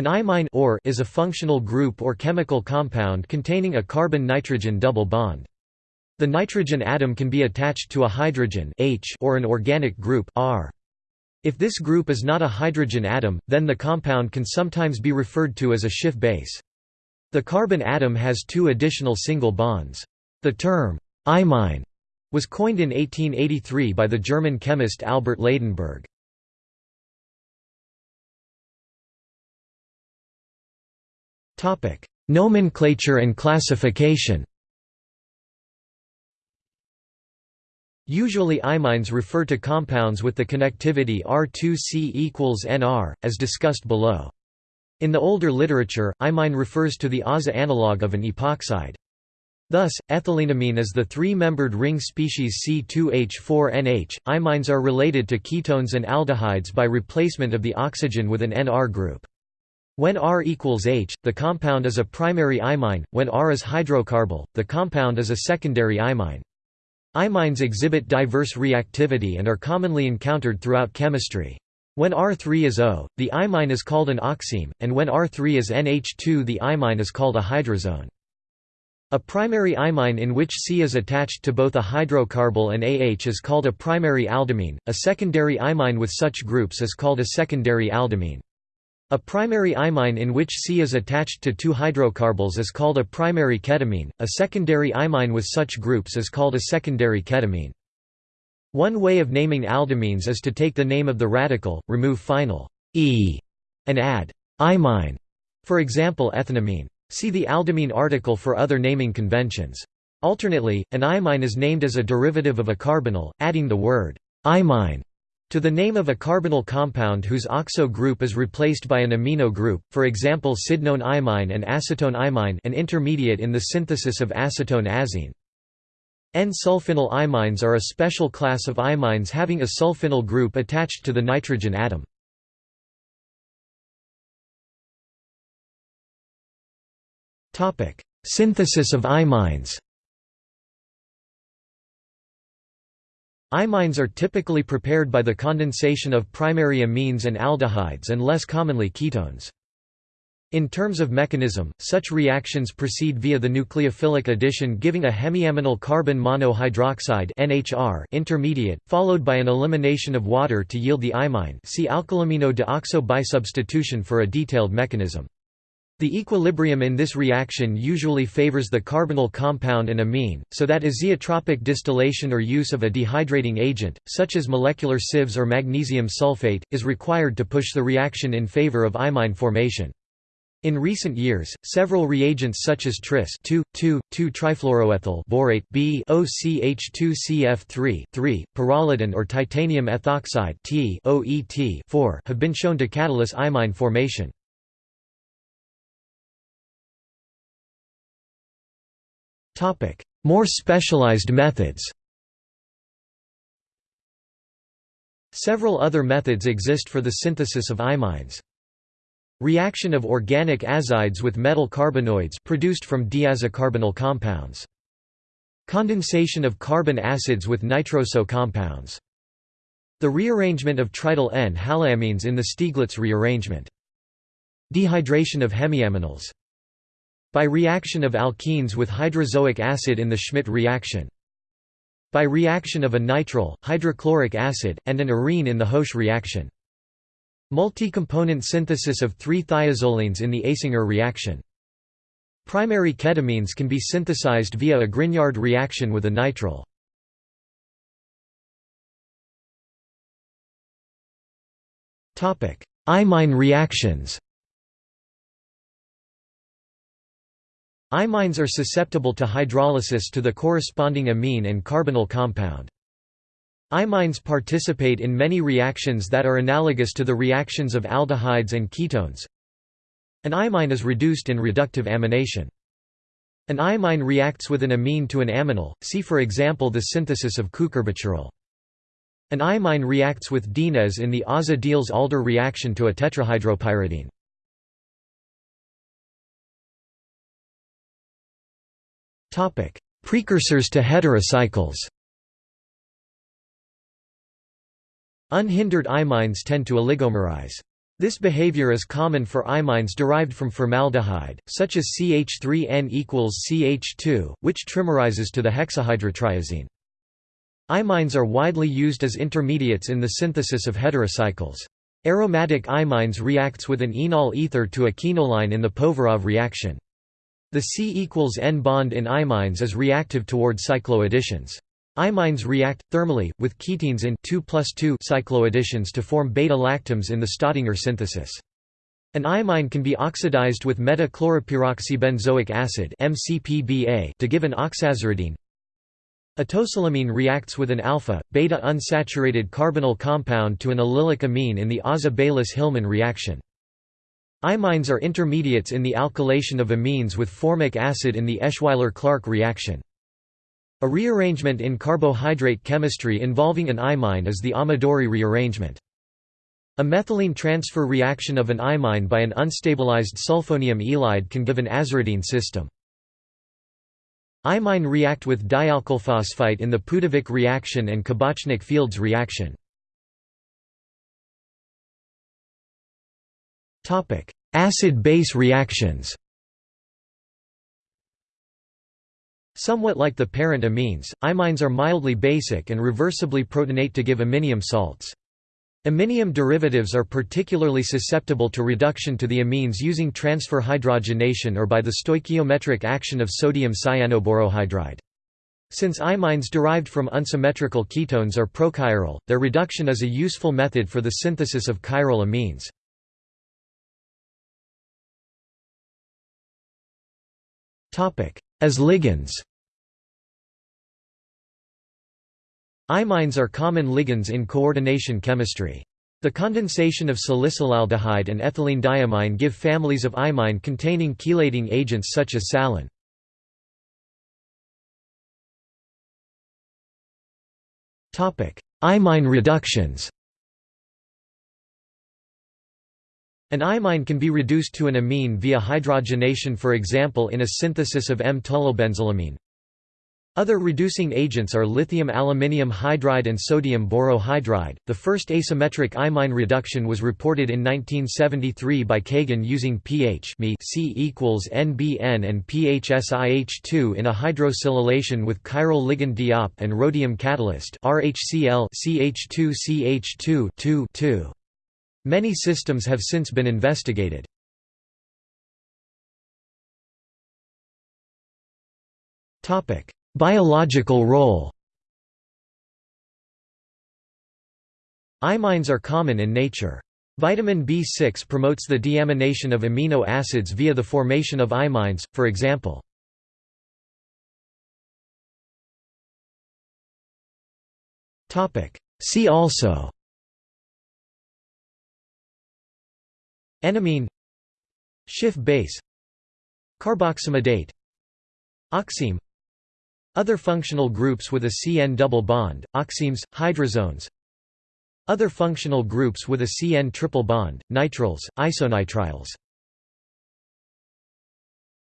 An imine or is a functional group or chemical compound containing a carbon-nitrogen double bond. The nitrogen atom can be attached to a hydrogen H or an organic group R. If this group is not a hydrogen atom, then the compound can sometimes be referred to as a Schiff base. The carbon atom has two additional single bonds. The term, imine, was coined in 1883 by the German chemist Albert Ladenburg. Nomenclature and classification Usually imines refer to compounds with the connectivity R2C equals Nr, as discussed below. In the older literature, imine refers to the aza analog of an epoxide. Thus, ethylenimine is the three-membered ring species C2H4NH. Imines are related to ketones and aldehydes by replacement of the oxygen with an NR group. When R equals H, the compound is a primary imine, when R is hydrocarbyl, the compound is a secondary imine. Imines exhibit diverse reactivity and are commonly encountered throughout chemistry. When R3 is O, the imine is called an oxime, and when R3 is NH2 the imine is called a hydrazone. A primary imine in which C is attached to both a hydrocarbyl and AH is called a primary aldimine, a secondary imine with such groups is called a secondary aldimine. A primary imine in which C is attached to two hydrocarbons is called a primary ketimine, a secondary imine with such groups is called a secondary ketimine. One way of naming aldimines is to take the name of the radical, remove final e, and add imine, for example ethanimine. See the aldimine article for other naming conventions. Alternately, an imine is named as a derivative of a carbonyl, adding the word imine to the name of a carbonyl compound whose oxo group is replaced by an amino group, for example sydnone imine and acetone imine an intermediate in the synthesis of acetone azine. N-sulfinyl imines are a special class of imines having a sulfinyl group attached to the nitrogen atom. Synthesis of imines Imines are typically prepared by the condensation of primary amines and aldehydes and less commonly ketones. In terms of mechanism, such reactions proceed via the nucleophilic addition giving a hemiaminal carbon monohydroxide NHR intermediate, followed by an elimination of water to yield the imine see alkylimino deoxo bisubstitution for a detailed mechanism. The equilibrium in this reaction usually favors the carbonyl compound and amine, so that azeotropic distillation or use of a dehydrating agent, such as molecular sieves or magnesium sulfate, is required to push the reaction in favor of imine formation. In recent years, several reagents such as tris 2,2,2-trifluoroethyl borate B OCH2CF3 3, pyrrolidine or titanium ethoxide T OET 4 have been shown to catalyze imine formation. More specialized methods Several other methods exist for the synthesis of imines. Reaction of organic azides with metal carbenoids produced from diazocarbonyl compounds. Condensation of carbon acids with nitroso compounds. The rearrangement of trityl N-haloamines in the Stieglitz rearrangement. Dehydration of hemiaminals by reaction of alkenes with hydrazoic acid in the Schmidt reaction. By reaction of a nitrile, hydrochloric acid, and an arene in the Hoesch reaction. Multi-component synthesis of 3-thiazolines in the Asinger reaction. Primary ketimines can be synthesized via a Grignard reaction with a nitrile. Imine reactions Imines are susceptible to hydrolysis to the corresponding amine and carbonyl compound. Imines participate in many reactions that are analogous to the reactions of aldehydes and ketones. An imine is reduced in reductive amination. An imine reacts with an amine to an aminal, see for example the synthesis of cucurbituril. An imine reacts with dienes in the aza-Diels-Alder reaction to a tetrahydropyridine. Topic: Precursors to heterocycles. Unhindered imines tend to oligomerize. This behavior is common for imines derived from formaldehyde, such as CH3N equals CH2, which trimerizes to the hexahydrotriazine. Imines are widely used as intermediates in the synthesis of heterocycles. Aromatic imines reacts with an enol ether to a quinoline in the Povarov reaction. The C equals N bond in imines is reactive toward cycloadditions. Imines react, thermally, with ketenes in 2 cycloadditions to form beta-lactams in the Staudinger synthesis. An imine can be oxidized with meta-chloroperoxybenzoic acid to give an oxaziridine. A tosylimine reacts with an alpha, beta unsaturated carbonyl compound to an allylic amine in the Aza-Baylis-Hillman reaction. Imines are intermediates in the alkylation of amines with formic acid in the Eschweiler-Clarke reaction. A rearrangement in carbohydrate chemistry involving an imine is the Amadori rearrangement. A methylene transfer reaction of an imine by an unstabilized sulfonium ylide can give an aziridine system. Imine react with dialkylphosphite in the Pudovik reaction and Kabachnik-Fields reaction. Acid-base reactions Somewhat like the parent amines, imines are mildly basic and reversibly protonate to give iminium salts. Iminium derivatives are particularly susceptible to reduction to the amines using transfer hydrogenation or by the stoichiometric action of sodium cyanoborohydride. Since imines derived from unsymmetrical ketones are prochiral, their reduction is a useful method for the synthesis of chiral amines. As ligands Imines are common ligands in coordination chemistry. The condensation of salicylaldehyde and ethylene diamine give families of imine containing chelating agents such as salen. Imine reductions An imine can be reduced to an amine via hydrogenation for example in a synthesis of M-tolylbenzylamine. Other reducing agents are lithium aluminium hydride and sodium borohydride. The first asymmetric imine reduction was reported in 1973 by Kagan using pH C equals NBN and PHSiH2 in a hydrosilylation with chiral ligand diop and rhodium catalyst RHCl CH2 CH2 2 2. Many systems have since been investigated. Biological role Imines are common in nature. Vitamin B6 promotes the deamination of amino acids via the formation of imines, for example. See also Enamine Schiff base Carboximidate Oxime other functional groups with a CN double bond, oximes, hydrazones Other functional groups with a CN triple bond, nitriles, isonitriles